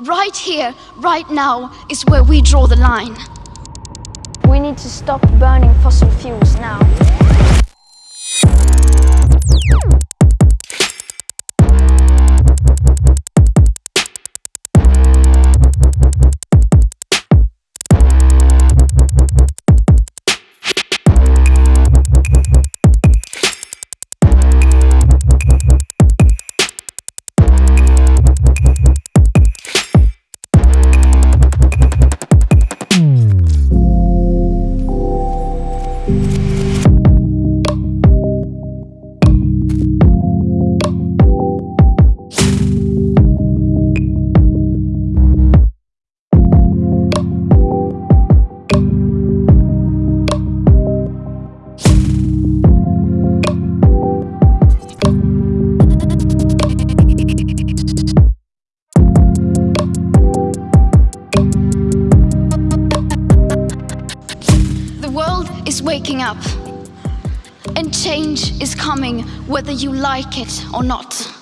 Right here, right now, is where we draw the line. We need to stop burning fossil fuels now. The world is waking up. And change is coming whether you like it or not.